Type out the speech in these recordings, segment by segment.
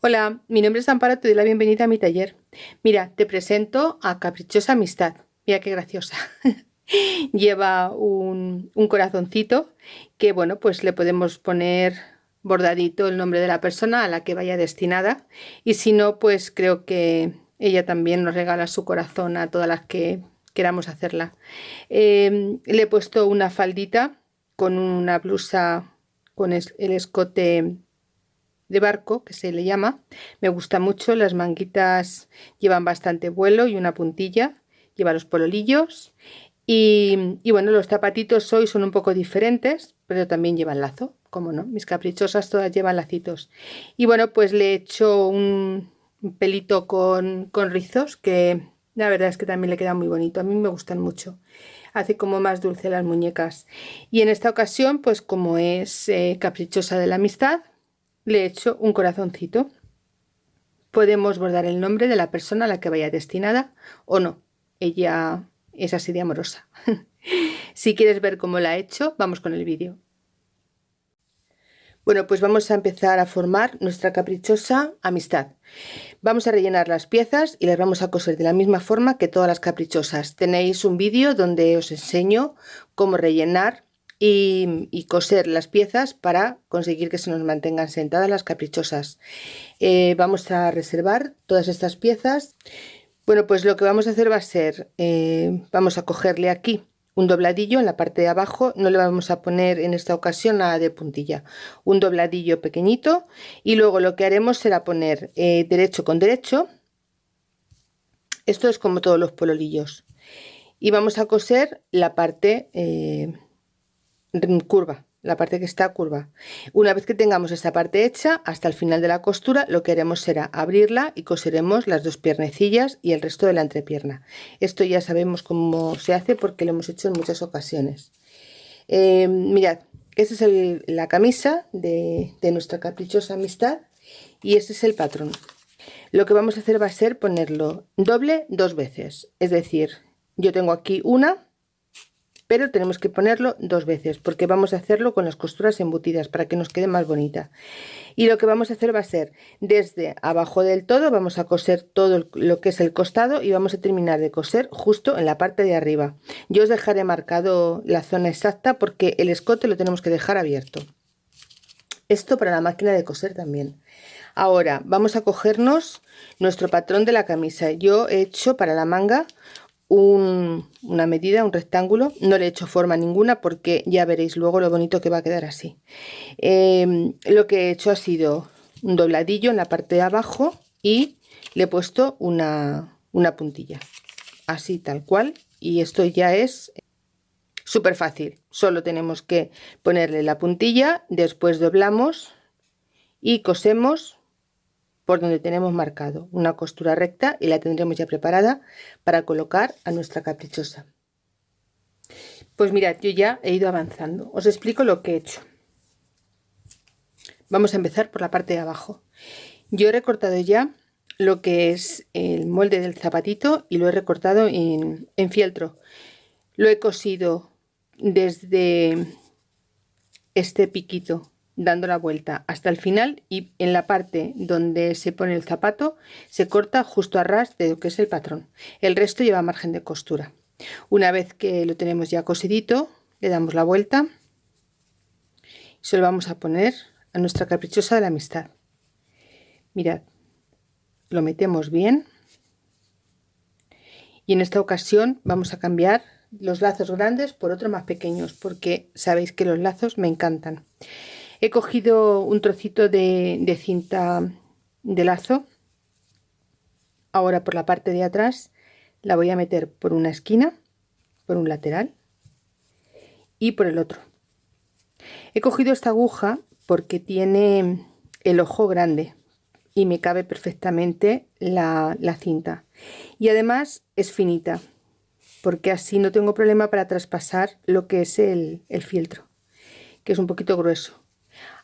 Hola, mi nombre es Amparo, te doy la bienvenida a mi taller. Mira, te presento a Caprichosa Amistad. Mira qué graciosa. Lleva un, corazoncito que, bueno, pues le podemos poner bordadito el nombre de la persona a la que vaya destinada. Y si no, pues creo que ella también nos regala su corazón a todas las que queramos hacerla. Em, le he puesto una faldita con una blusa con el escote de barco que se le llama. Me gusta mucho las manguitas llevan bastante vuelo y una puntilla lleva los pololillos. Y, bueno los zapatitos hoy son un poco diferentes pero también llevan lazo como no mis caprichosas todas llevan lacitos. Y bueno pues le he hecho un pelito con, con rizos que la verdad es que también le queda muy bonito a mí me gustan mucho. Hace como más dulce las muñecas. Y en esta ocasión pues como es eh, caprichosa de la amistad le he hecho un corazoncito. Podemos bordar el nombre de la persona a la que vaya destinada o no. Ella es así de amorosa. si quieres ver cómo la he hecho, vamos con el vídeo. Bueno, pues vamos a empezar a formar nuestra caprichosa amistad. Vamos a rellenar las piezas y las vamos a coser de la misma forma que todas las caprichosas. Tenéis un vídeo donde os enseño cómo rellenar y, coser las piezas para conseguir que se nos mantengan sentadas las caprichosas. Eh, vamos a reservar todas estas piezas. Bueno, pues lo que vamos a hacer va a ser, eh, vamos a cogerle aquí un dobladillo en la parte de abajo, no le vamos a poner en esta ocasión nada de puntilla, un dobladillo pequeñito y luego lo que haremos será poner eh, derecho con derecho, esto es como todos los pololillos, y vamos a coser la parte curva, la parte que está curva. Una vez que tengamos esta parte hecha, hasta el final de la costura, lo que haremos será abrirla y coseremos las dos piernecillas y el resto de la entrepierna. Esto ya sabemos cómo se hace porque lo hemos hecho en muchas ocasiones. Eh, mirad, esta es la camisa de, de nuestra caprichosa amistad y este es el patrón. Lo que vamos a hacer va a ser ponerlo doble dos veces, es decir, yo tengo aquí una pero tenemos que ponerlo dos veces porque vamos a hacerlo con las costuras embutidas para que nos quede más bonita. Y lo que vamos a hacer va a ser desde abajo del todo vamos a coser todo lo que es el costado y vamos a terminar de coser justo en la parte de arriba. Yo os dejaré marcado la zona exacta porque el escote lo tenemos que dejar abierto. Esto para la máquina de coser también. Ahora vamos a cogernos nuestro patrón de la camisa. Yo he hecho para la manga una medida, un rectángulo. No le he hecho forma ninguna porque ya veréis luego lo bonito que va a quedar así. Em, lo que he hecho ha sido un dobladillo en la parte de abajo y le he puesto una, una puntilla. Así tal cual. Y esto ya es súper fácil. Solo tenemos que ponerle la puntilla, después doblamos y cosemos por donde tenemos marcado una costura recta y la tendremos ya preparada para colocar a nuestra caprichosa. Pues mirad yo ya he ido avanzando. Os explico lo que he hecho. Vamos a empezar por la parte de abajo. Yo he recortado ya lo que es el molde del zapatito y lo he recortado en, en fieltro. Lo he cosido desde este piquito dando la vuelta hasta el final y en la parte donde se pone el zapato se corta justo a ras de lo que es el patrón. El resto lleva margen de costura. Una vez que lo tenemos ya cosidito, le damos la vuelta y se lo vamos a poner a nuestra caprichosa de la amistad. Mirad, lo metemos bien y en esta ocasión vamos a cambiar los lazos grandes por otros más pequeños porque sabéis que los lazos me encantan. He cogido un trocito de, cinta de lazo. Ahora por la parte de atrás la voy a meter por una esquina, por un lateral y por el otro. He cogido esta aguja porque tiene el ojo grande y me cabe perfectamente la, cinta. Y además es finita, porque así no tengo problema para traspasar lo que es el, el fieltro, que es un poquito grueso.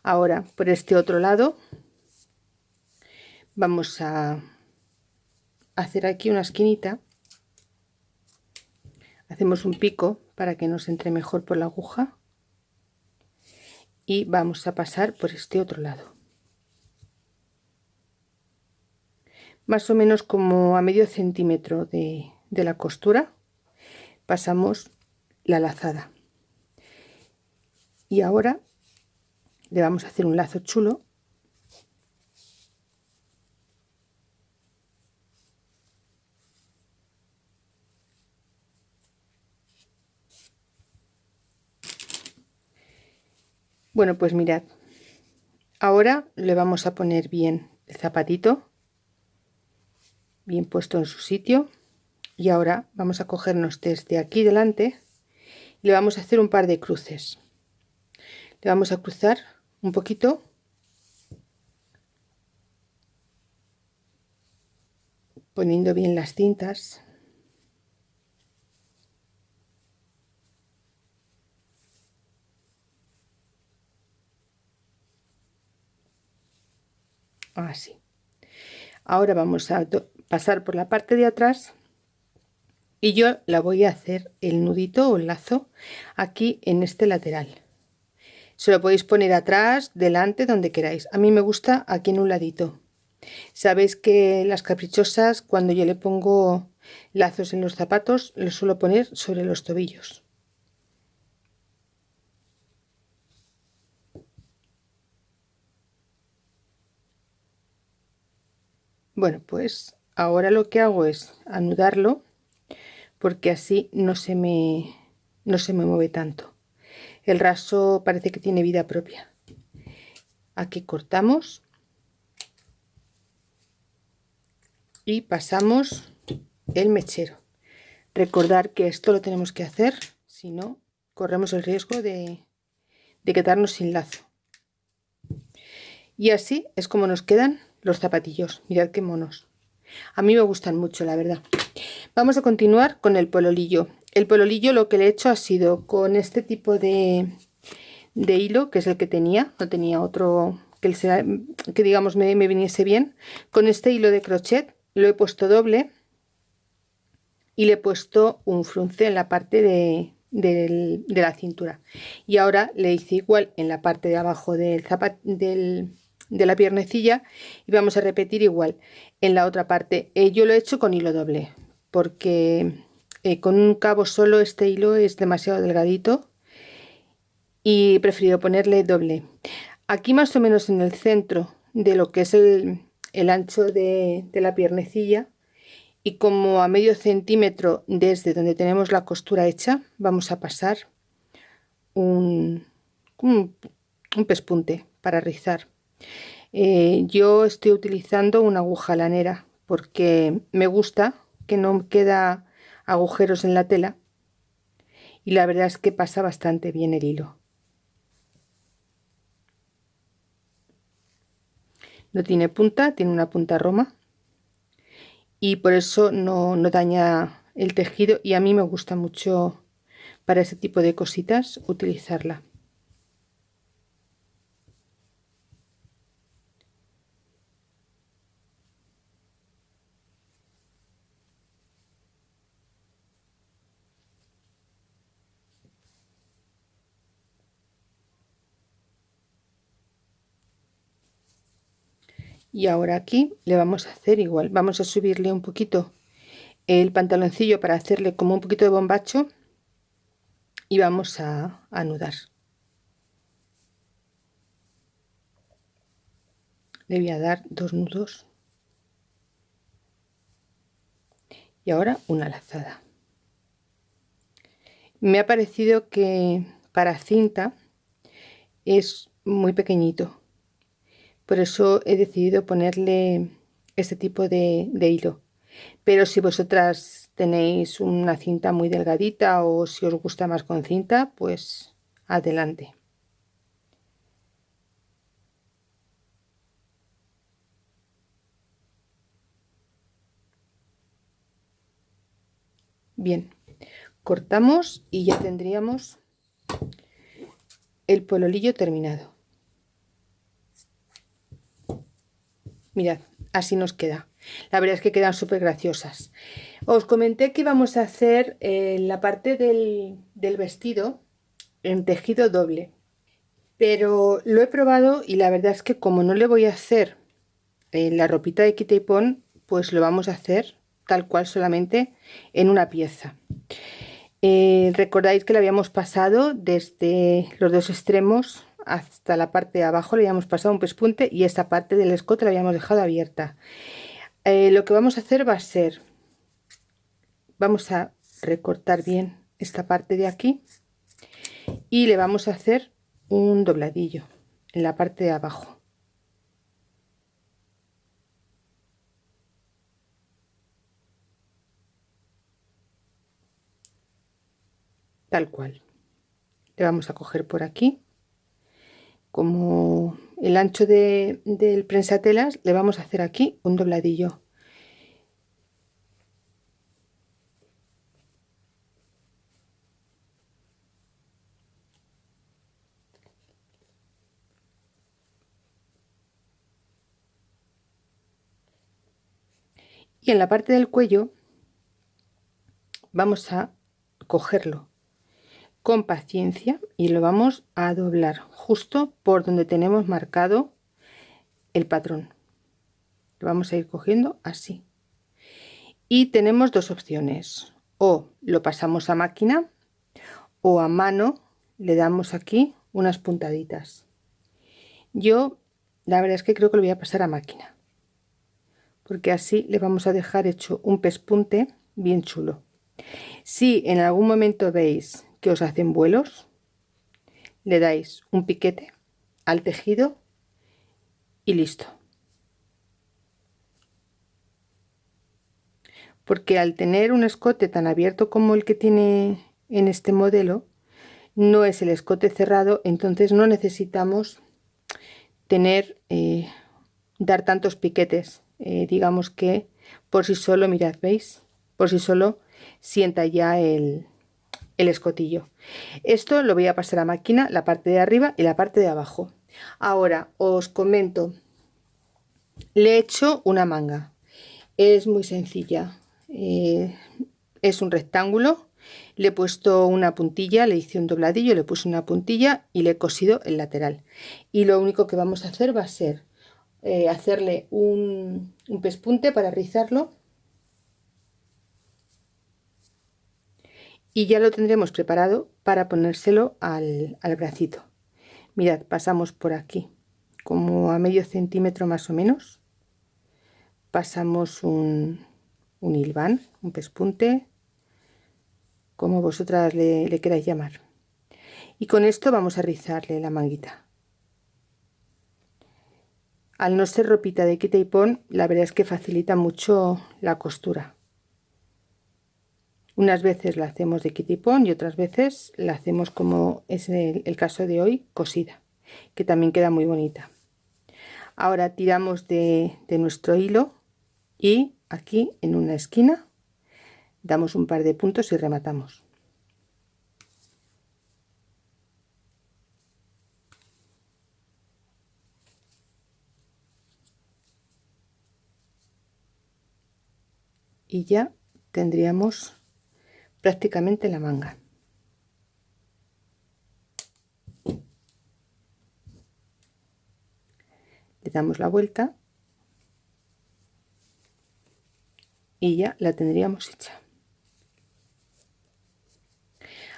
Ahora, por este otro lado, vamos a hacer aquí una esquinita. Hacemos un pico para que nos entre mejor por la aguja. Y vamos a pasar por este otro lado. más o menos como a medio centímetro de, de la costura pasamos la lazada y ahora le vamos a hacer un lazo chulo Bueno, pues mirad, ahora le vamos a poner bien el zapatito, bien puesto en su sitio. Y ahora vamos a cogernos desde aquí delante y le vamos a hacer un par de cruces. Le vamos a cruzar un poquito. Poniendo bien las cintas. Así. Ahora vamos a pasar por la parte de atrás. Y yo la voy a hacer el nudito o el lazo aquí en este lateral se lo podéis poner atrás delante donde queráis. A mí me gusta aquí en un ladito. Sabéis que las caprichosas cuando yo le pongo lazos en los zapatos los suelo poner sobre los tobillos. Bueno, pues ahora lo que hago es anudarlo porque así no se me, no se me mueve tanto. El raso parece que tiene vida propia. Aquí cortamos y pasamos el mechero. Recordar que esto lo tenemos que hacer, si no corremos el riesgo de, de quedarnos sin lazo. Y así es como nos quedan los zapatillos. Mirad qué monos. A mí me gustan mucho, la verdad. Vamos a continuar con el pololillo. El pololillo lo que le he hecho ha sido con este tipo de, de hilo, que es el que tenía. No tenía otro que, digamos me, viniese bien. Con este hilo de crochet lo he puesto doble y le he puesto un frunce en la parte de, de la cintura. Y ahora le hice igual en la parte de abajo del, zapat, del, de la piernecilla y vamos a repetir igual en la otra parte eh, yo lo he hecho con hilo doble porque eh, con un cabo solo este hilo es demasiado delgadito y he preferido ponerle doble. Aquí más o menos en el centro de lo que es el, ancho de, la piernecilla y como a medio centímetro desde donde tenemos la costura hecha vamos a pasar un, un, un pespunte para rizar. Eh, yo estoy utilizando una aguja lanera porque me gusta que no queda agujeros en la tela y la verdad es que pasa bastante bien el hilo. No tiene punta, tiene una punta roma y por eso no, no daña el tejido y a mí me gusta mucho para ese tipo de cositas utilizarla. Y ahora aquí le vamos a hacer igual. Vamos a subirle un poquito el pantaloncillo para hacerle como un poquito de bombacho y vamos a anudar. Le voy a dar dos nudos. Y ahora una lazada. Me ha parecido que para cinta es muy pequeñito por eso he decidido ponerle este tipo de, hilo. Pero si vosotras tenéis una cinta muy delgadita o si os gusta más con cinta pues adelante. Bien cortamos y ya tendríamos el pololillo terminado mirad así nos queda. La verdad es que quedan súper graciosas os comenté que íbamos a hacer eh, la parte del, vestido en tejido doble pero lo he probado y la verdad es que como no le voy a hacer eh, la ropita de quita y pon pues lo vamos a hacer tal cual solamente en una pieza. Eh, recordáis que lo habíamos pasado desde los dos extremos hasta la parte de abajo le habíamos pasado un pespunte y esta parte del escote la habíamos dejado abierta. Eh, lo que vamos a hacer va a ser vamos a recortar bien esta parte de aquí y le vamos a hacer un dobladillo en la parte de abajo. Tal cual. Le vamos a coger por aquí como el ancho de, del prensatelas le vamos a hacer aquí un dobladillo. Y en la parte del cuello vamos a cogerlo con paciencia y lo vamos a doblar justo por donde tenemos marcado el patrón. Lo vamos a ir cogiendo así. Y tenemos dos opciones. O lo pasamos a máquina o a mano le damos aquí unas puntaditas. Yo la verdad es que creo que lo voy a pasar a máquina porque así le vamos a dejar hecho un pespunte bien chulo. Si en algún momento veis que os hacen vuelos le dais un piquete al tejido y listo porque al tener un escote tan abierto como el que tiene en este modelo no es el escote cerrado entonces no necesitamos tener eh, dar tantos piquetes eh, digamos que por sí solo, mirad, ¿veis? Por sí solo sienta ya el, el escotillo. Esto lo voy a pasar a máquina, la parte de arriba y la parte de abajo. Ahora os comento, le he hecho una manga. Es muy sencilla. Eh, es un rectángulo. Le he puesto una puntilla, le hice un dobladillo, le puse una puntilla y le he cosido el lateral. Y lo único que vamos a hacer va a ser eh, hacerle un, pespunte para rizarlo y ya lo tendremos preparado para ponérselo al, bracito. Mirad pasamos por aquí como a medio centímetro más o menos. Pasamos un, un hilván un pespunte como vosotras le, le queráis llamar. Y con esto vamos a rizarle la manguita. Al no ser ropita de quita y pon, la verdad es que facilita mucho la costura. Unas veces la hacemos de pon y otras veces la hacemos como es el, caso de hoy, cosida, que también queda muy bonita. Ahora tiramos de, de nuestro hilo y aquí en una esquina damos un par de puntos y rematamos. y ya tendríamos prácticamente la manga. Le damos la vuelta y ya la tendríamos hecha.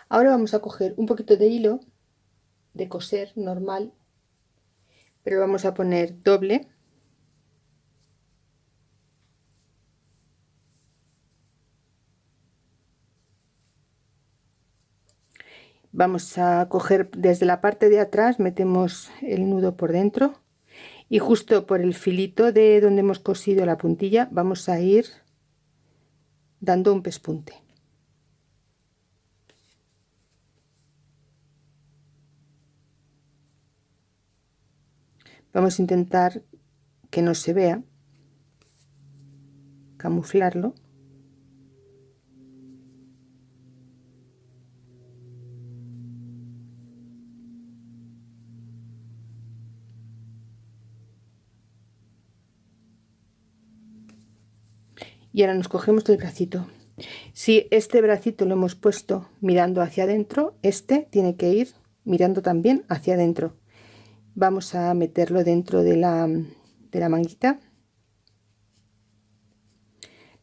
Ahora vamos a coger un poquito de hilo de coser normal pero vamos a poner doble vamos a coger desde la parte de atrás metemos el nudo por dentro y justo por el filito de donde hemos cosido la puntilla vamos a ir dando un pespunte. Vamos a intentar que no se vea camuflarlo y ahora nos cogemos el bracito. Si este bracito lo hemos puesto mirando hacia adentro este tiene que ir mirando también hacia adentro. Vamos a meterlo dentro de la, de la manguita.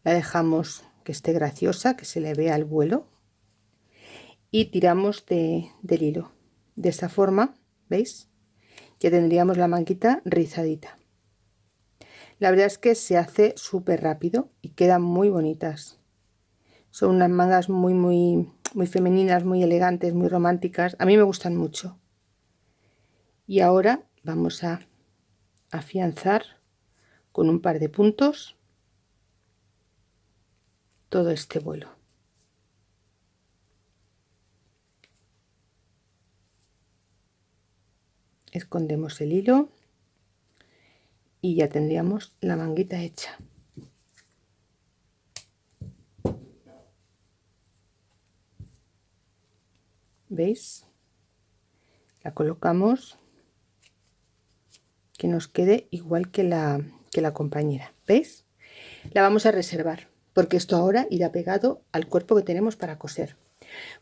La dejamos que esté graciosa que se le vea el vuelo. Y tiramos de, del hilo. De esta forma veis ya tendríamos la manguita rizadita la verdad es que se hace súper rápido y quedan muy bonitas. Son unas mangas muy muy muy femeninas muy elegantes muy románticas. A mí me gustan mucho. Y ahora vamos a afianzar con un par de puntos todo este vuelo. Escondemos el hilo y ya tendríamos la manguita hecha. Veis la colocamos. Que nos quede igual que la que la compañera. Veis la vamos a reservar porque esto ahora irá pegado al cuerpo que tenemos para coser.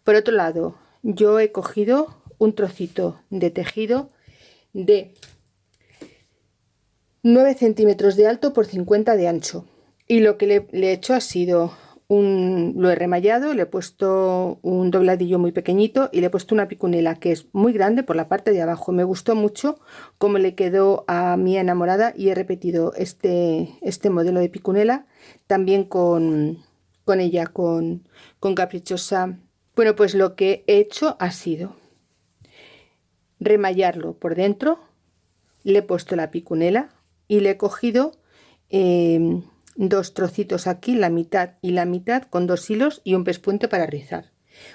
Por otro lado yo he cogido un trocito de tejido de 9 centímetros de alto por 50 de ancho y lo que le, he hecho ha sido un, lo he remallado, le he puesto un dobladillo muy pequeñito y le he puesto una picunela que es muy grande por la parte de abajo. Me gustó mucho cómo le quedó a mi enamorada y he repetido este, este modelo de picunela también con, con ella, con, con caprichosa. Bueno, pues lo que he hecho ha sido remallarlo por dentro, le he puesto la picunela y le he cogido em, dos trocitos aquí, la mitad y la mitad con dos hilos y un pespunte para rizar.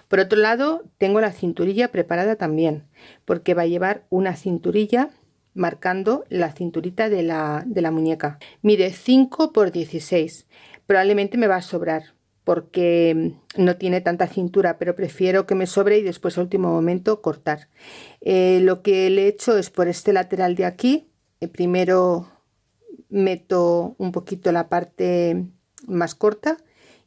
Por otro lado tengo la cinturilla preparada también porque va a llevar una cinturilla marcando la cinturita de la, de la muñeca. Mide 5 por 16, probablemente me va a sobrar porque no tiene tanta cintura, pero prefiero que me sobre y después al último momento cortar. Eh, lo que le he hecho es por este lateral de aquí, eh, primero meto un poquito la parte más corta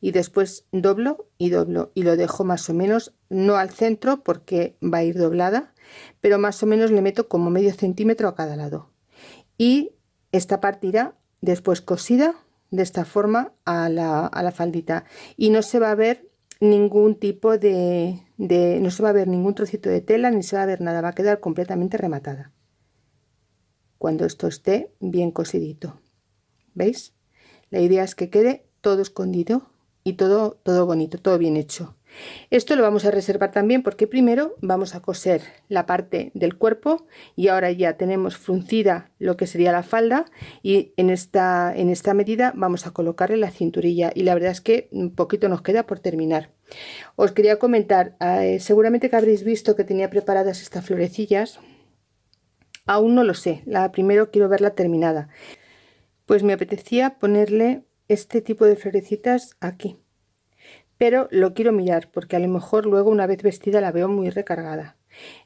y después doblo y doblo y lo dejo más o menos no al centro porque va a ir doblada pero más o menos le meto como medio centímetro a cada lado. Y esta parte irá después cosida de esta forma a la, faldita. Y no se va a ver ningún tipo de, de, no se va a ver ningún trocito de tela ni se va a ver nada va a quedar completamente rematada cuando esto esté bien cosidito veis la idea es que quede todo escondido y todo todo bonito todo bien hecho. Esto lo vamos a reservar también porque primero vamos a coser la parte del cuerpo y ahora ya tenemos fruncida lo que sería la falda y en esta, en esta medida vamos a colocarle la cinturilla y la verdad es que un poquito nos queda por terminar. Os quería comentar, eh, seguramente que habréis visto que tenía preparadas estas florecillas, aún no lo sé, la primero quiero verla terminada. Pues me apetecía ponerle este tipo de florecitas aquí pero lo quiero mirar porque a lo mejor luego una vez vestida la veo muy recargada.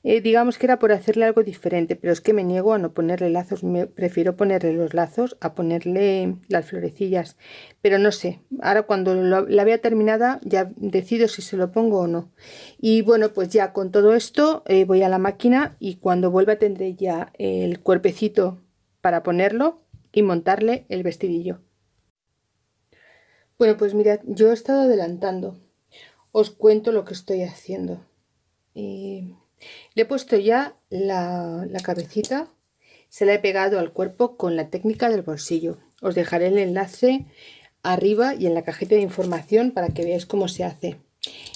Eh, digamos que era por hacerle algo diferente, pero es que me niego a no ponerle lazos, me prefiero ponerle los lazos a ponerle las florecillas, pero no sé, ahora cuando la vea terminada ya decido si se lo pongo o no. Y bueno, pues ya con todo esto eh, voy a la máquina y cuando vuelva tendré ya el cuerpecito para ponerlo y montarle el vestidillo. Bueno, pues mirad, yo he estado adelantando. Os cuento lo que estoy haciendo. Le he puesto ya la, cabecita, se la he pegado al cuerpo con la técnica del bolsillo. Os dejaré el enlace arriba y en la cajita de información para que veáis cómo se hace.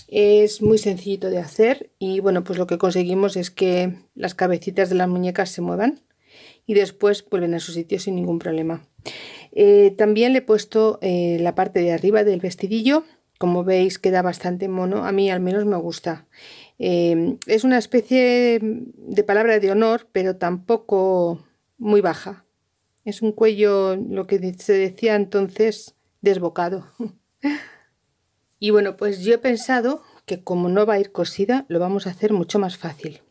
Es muy sencillito de hacer y bueno, pues lo que conseguimos es que las cabecitas de las muñecas se muevan y después vuelven a su sitio sin ningún problema. Eh, también le he puesto eh, la parte de arriba del vestidillo. Como veis queda bastante mono. A mí al menos me gusta. Eh, es una especie de palabra de honor, pero tampoco muy baja. Es un cuello, lo que se decía entonces, desbocado. y bueno, pues yo he pensado que como no va a ir cosida, lo vamos a hacer mucho más fácil.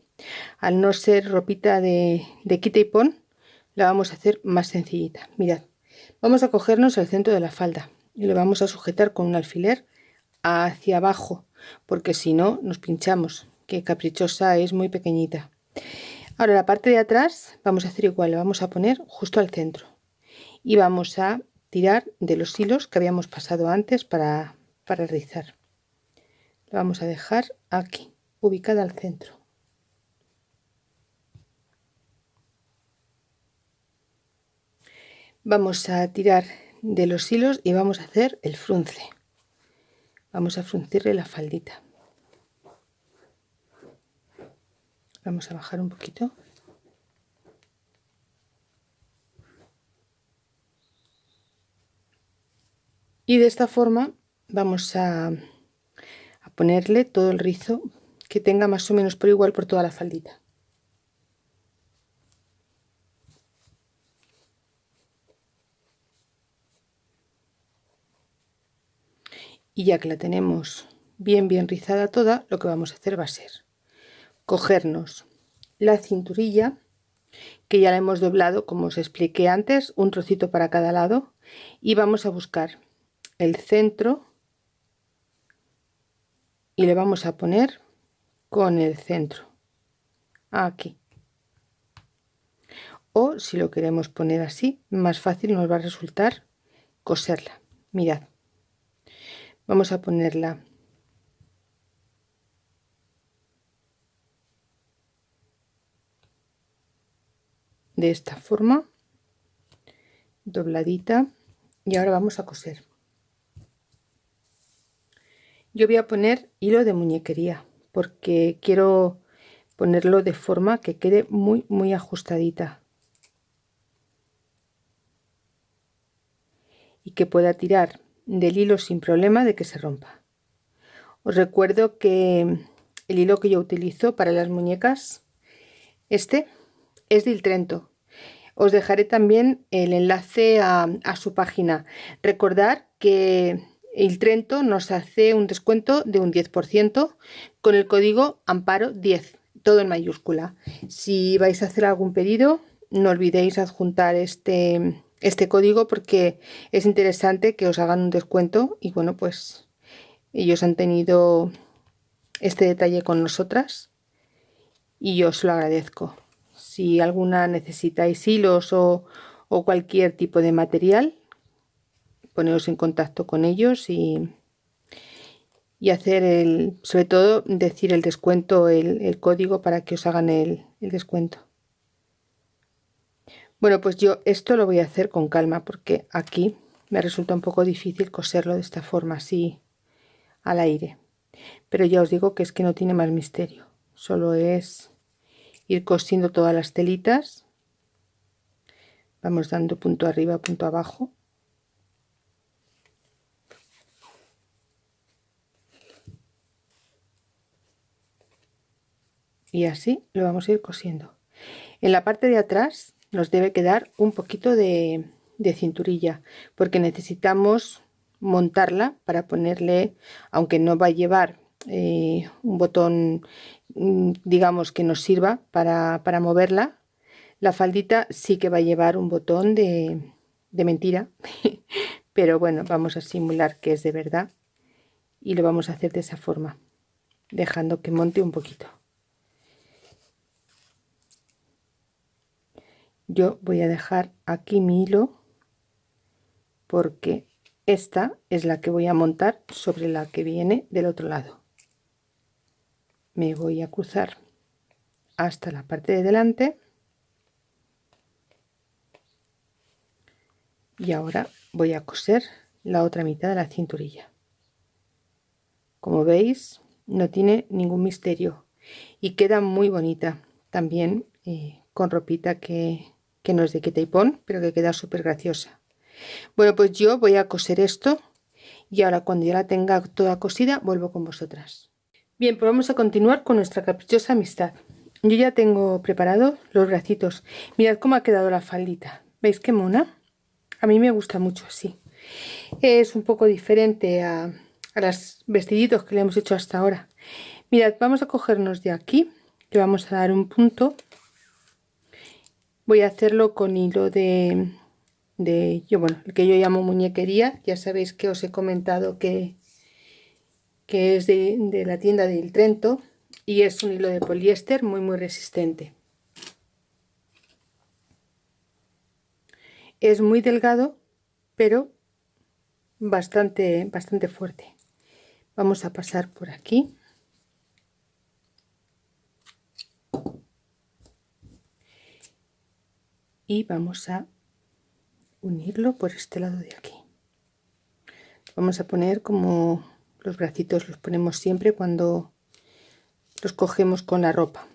Al no ser ropita de, de quita y pon, la vamos a hacer más sencillita. Mirad, Vamos a cogernos el centro de la falda y lo vamos a sujetar con un alfiler hacia abajo, porque si no nos pinchamos, que caprichosa es muy pequeñita. Ahora la parte de atrás vamos a hacer igual, vamos a poner justo al centro y vamos a tirar de los hilos que habíamos pasado antes para, para rizar. Vamos a dejar aquí, ubicada al centro. Vamos a tirar de los hilos y vamos a hacer el frunce. Vamos a fruncirle la faldita. Vamos a bajar un poquito. Y de esta forma vamos a, a ponerle todo el rizo que tenga más o menos por igual por toda la faldita. Y ya que la tenemos bien bien rizada toda lo que vamos a hacer va a ser cogernos la cinturilla que ya la hemos doblado como os expliqué antes un trocito para cada lado y vamos a buscar el centro y le vamos a poner con el centro aquí. O si lo queremos poner así más fácil nos va a resultar coserla. Mirad vamos a ponerla. De esta forma. Dobladita. Y ahora vamos a coser. Yo voy a poner hilo de muñequería porque quiero ponerlo de forma que quede muy muy ajustadita. Y que pueda tirar del hilo sin problema de que se rompa. Os recuerdo que el hilo que yo utilizo para las muñecas, este, es de Trento. Os dejaré también el enlace a, su página. Recordar que el Trento nos hace un descuento de un 10% con el código Amparo 10, todo en mayúscula. Si vais a hacer algún pedido, no olvidéis adjuntar este, este código porque es interesante que os hagan un descuento y bueno pues ellos han tenido este detalle con nosotras y yo os lo agradezco. Si alguna necesitáis hilos o, cualquier tipo de material poneros en contacto con ellos y, y hacer el sobre todo decir el descuento el, el código para que os hagan el, el descuento bueno, pues yo esto lo voy a hacer con calma porque aquí me resulta un poco difícil coserlo de esta forma, así al aire. Pero ya os digo que es que no tiene más misterio. Solo es ir cosiendo todas las telitas. Vamos dando punto arriba, punto abajo. Y así lo vamos a ir cosiendo. En la parte de atrás nos debe quedar un poquito de, cinturilla porque necesitamos montarla para ponerle aunque no va a llevar eh, un botón mm, digamos que nos sirva para, moverla la faldita sí que va a llevar un botón de, de mentira pero bueno vamos a simular que es de verdad y lo vamos a hacer de esa forma dejando que monte un poquito yo voy a dejar aquí mi hilo porque esta es la que voy a montar sobre la que viene del otro lado. Me voy a cruzar hasta la parte de delante y ahora voy a coser la otra mitad de la cinturilla. Como veis no tiene ningún misterio y queda muy bonita también eh, con ropita que, que no es de quita y pon, pero que queda súper graciosa. Bueno, pues yo voy a coser esto y ahora cuando ya la tenga toda cosida vuelvo con vosotras. Bien, pues vamos a continuar con nuestra caprichosa amistad. Yo ya tengo preparados los bracitos. Mirad cómo ha quedado la faldita. ¿Veis qué mona? A mí me gusta mucho así. Es un poco diferente a, a los vestiditos que le hemos hecho hasta ahora. Mirad, vamos a cogernos de aquí, le vamos a dar un punto voy a hacerlo con hilo de, de yo bueno el que yo llamo muñequería. Ya sabéis que os he comentado que, que es de, de la tienda del Trento y es un hilo de poliéster muy muy resistente. Es muy delgado pero bastante bastante fuerte. Vamos a pasar por aquí y vamos a unirlo por este lado de aquí. Vamos a poner como los bracitos los ponemos siempre cuando los cogemos con la ropa.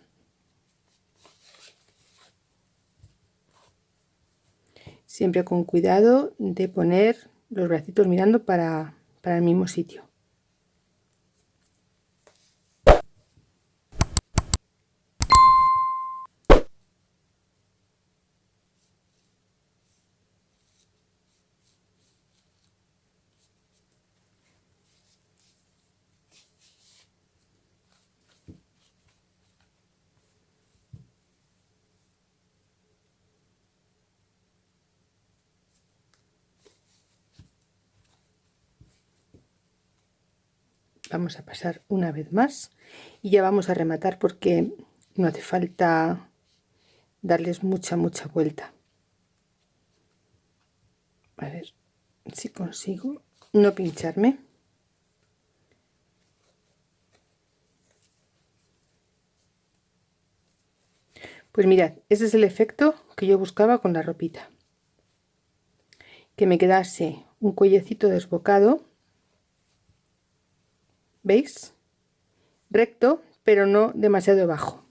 Siempre con cuidado de poner los bracitos mirando para, para el mismo sitio vamos a pasar una vez más y ya vamos a rematar porque no hace falta darles mucha mucha vuelta. A ver si consigo no pincharme. Pues mirad ese es el efecto que yo buscaba con la ropita que me quedase un cuellecito desbocado ¿Veis? Recto, pero no demasiado bajo.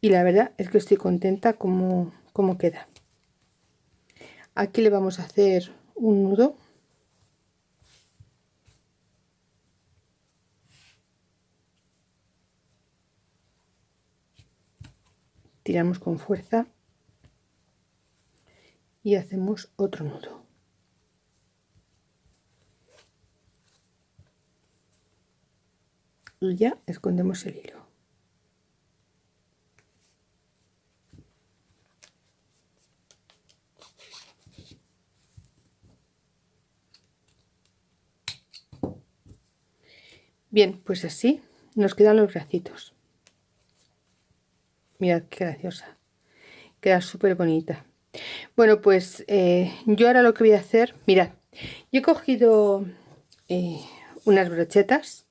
Y la verdad es que estoy contenta como, como queda. Aquí le vamos a hacer un nudo. Tiramos con fuerza y hacemos otro nudo. Y ya escondemos el hilo. Bien pues así nos quedan los bracitos. Mirad qué graciosa. Queda súper bonita bueno pues eh, yo ahora lo que voy a hacer mirad yo he cogido eh, unas brochetas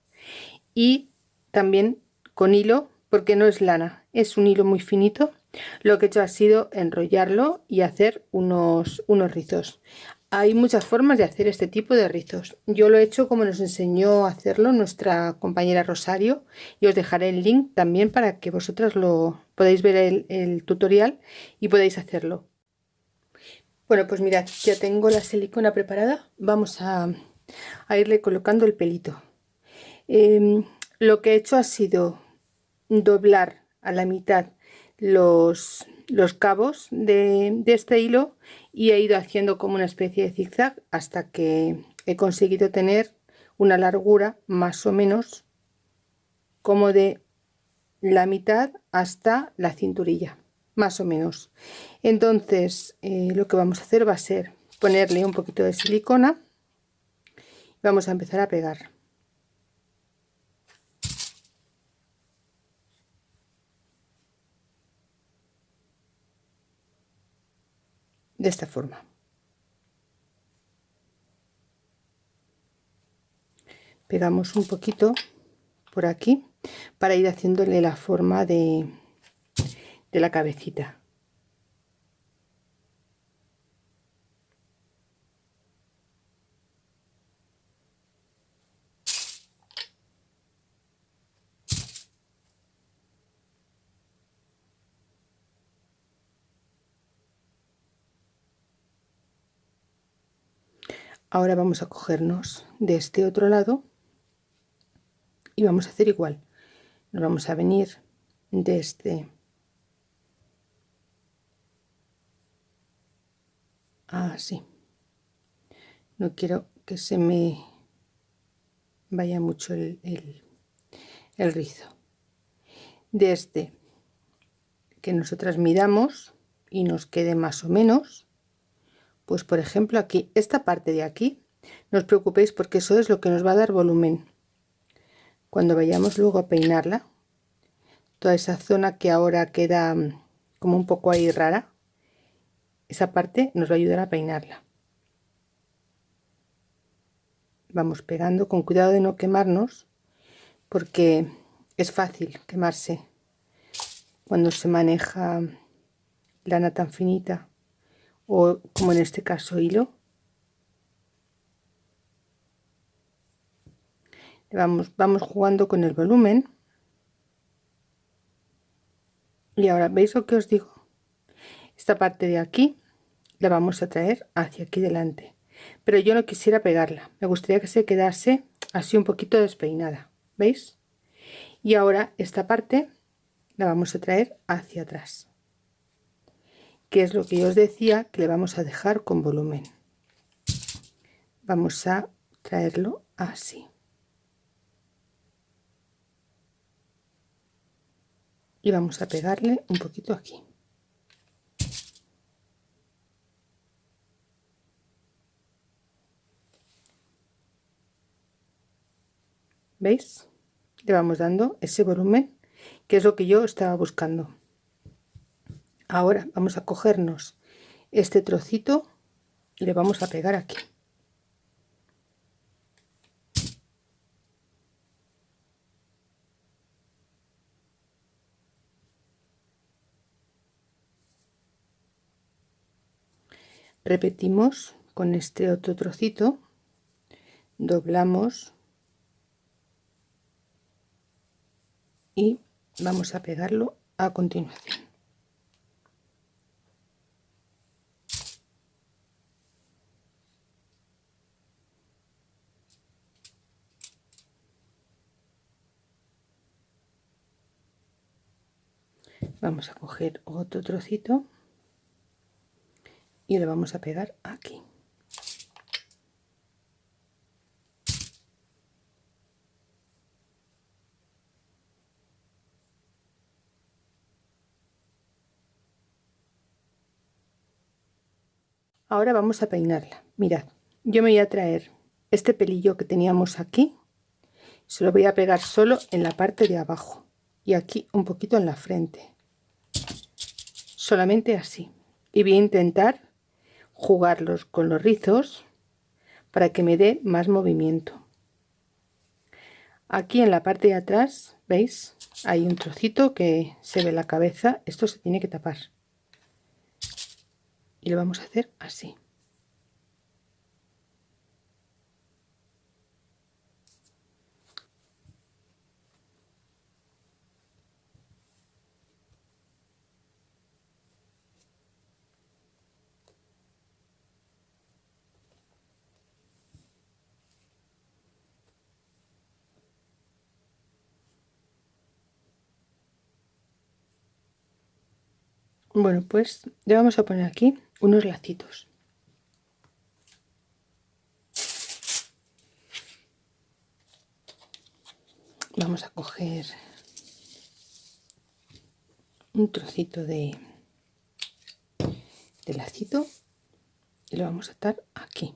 y también con hilo porque no es lana es un hilo muy finito. Lo que he hecho ha sido enrollarlo y hacer unos, unos rizos. Hay muchas formas de hacer este tipo de rizos. Yo lo he hecho como nos enseñó a hacerlo nuestra compañera Rosario y os dejaré el link también para que vosotras lo podáis ver el, el tutorial y podáis hacerlo. Bueno pues mirad ya tengo la silicona preparada. Vamos a, a irle colocando el pelito Em, lo que he hecho ha sido doblar a la mitad los, los cabos de, este hilo y he ido haciendo como una especie de zigzag hasta que he conseguido tener una largura más o menos como de la mitad hasta la cinturilla más o menos. Entonces eh, lo que vamos a hacer va a ser ponerle un poquito de silicona vamos a empezar a pegar de esta forma. Pegamos un poquito por aquí para ir haciéndole la forma de, de la cabecita ahora vamos a cogernos de este otro lado y vamos a hacer igual. Nos vamos a venir de este así. No quiero que se me vaya mucho el, el, rizo. De este que nosotras midamos y nos quede más o menos pues por ejemplo aquí esta parte de aquí no os preocupéis porque eso es lo que nos va a dar volumen. Cuando vayamos luego a peinarla toda esa zona que ahora queda mm, como un poco ahí rara esa parte nos va a ayudar a peinarla. Vamos pegando con cuidado de no quemarnos porque es fácil quemarse cuando se maneja lana tan finita o como en este caso hilo. Vamos, vamos jugando con el volumen. Y ahora veis lo que os digo esta parte de aquí la vamos a traer hacia aquí delante. Pero yo no quisiera pegarla. Me gustaría que se quedase así un poquito despeinada. Veis y ahora esta parte la vamos a traer hacia atrás que es lo que yo os decía que le vamos a dejar con volumen vamos a traerlo así y vamos a pegarle un poquito aquí ¿Veis? Le vamos dando ese volumen que es lo que yo estaba buscando. Ahora vamos a cogernos este trocito y le vamos a pegar aquí. Repetimos con este otro trocito, doblamos y vamos a pegarlo a continuación vamos a coger otro trocito y le vamos a pegar aquí. Ahora vamos a peinarla. Mirad yo me voy a traer este pelillo que teníamos aquí. Se lo voy a pegar solo en la parte de abajo y aquí un poquito en la frente solamente así. Y voy a intentar jugarlos con los rizos para que me dé más movimiento. Aquí en la parte de atrás veis hay un trocito que se ve la cabeza. Esto se tiene que tapar. Y lo vamos a hacer así Bueno, pues le vamos a poner aquí unos lacitos. Vamos a coger un trocito de, de lacito y lo vamos a atar aquí.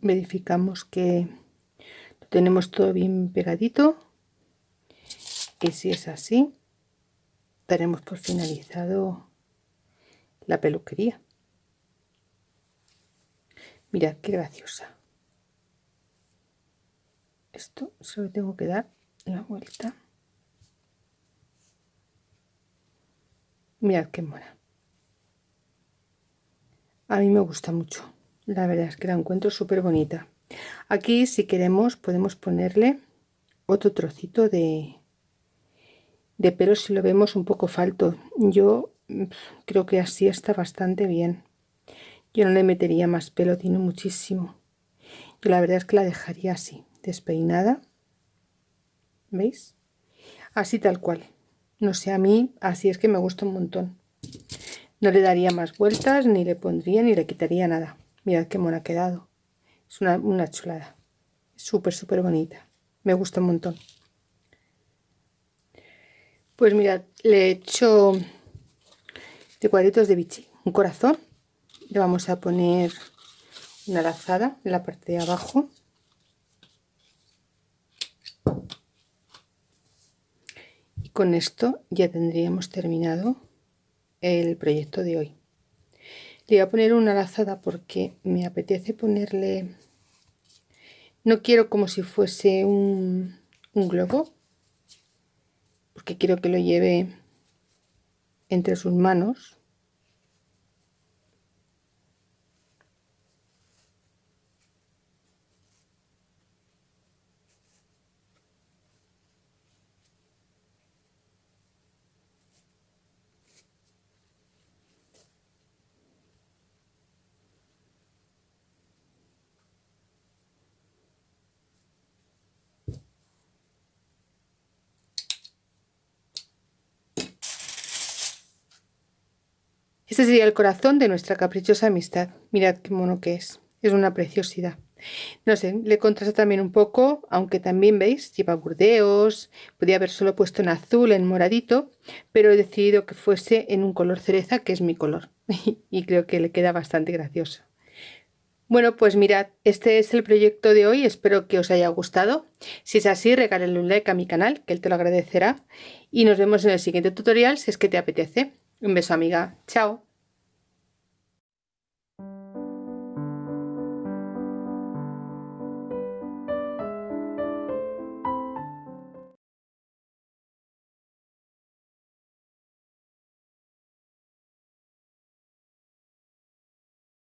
Verificamos que tenemos todo bien pegadito. Y si es así daremos por finalizado la peluquería. Mirad qué graciosa. Esto solo tengo que dar la vuelta mirad qué mora a mí me gusta mucho la verdad es que la encuentro súper bonita aquí si queremos podemos ponerle otro trocito de, de pelo si lo vemos un poco falto. Yo creo que así está bastante bien. Yo no le metería más pelo tiene muchísimo. Yo la verdad es que la dejaría así despeinada. Veis así tal cual. No sé a mí así es que me gusta un montón. No le daría más vueltas ni le pondría ni le quitaría nada mirad qué mona ha quedado. Es una, una chulada. Súper súper bonita. Me gusta un montón. Pues mirad le he hecho de cuadritos de bichi un corazón. Le vamos a poner una lazada en la parte de abajo. Y con esto ya tendríamos terminado el proyecto de hoy le voy a poner una lazada porque me apetece ponerle no quiero como si fuese un, un globo porque quiero que lo lleve entre sus manos Este sería el corazón de nuestra caprichosa amistad. Mirad qué mono que es. Es una preciosidad. No sé, le contrasta también un poco, aunque también veis, lleva burdeos, podía haber solo puesto en azul, en moradito, pero he decidido que fuese en un color cereza, que es mi color, y creo que le queda bastante gracioso. Bueno, pues mirad, este es el proyecto de hoy, espero que os haya gustado. Si es así, regálenle un like a mi canal, que él te lo agradecerá, y nos vemos en el siguiente tutorial si es que te apetece. Un beso amiga, chao.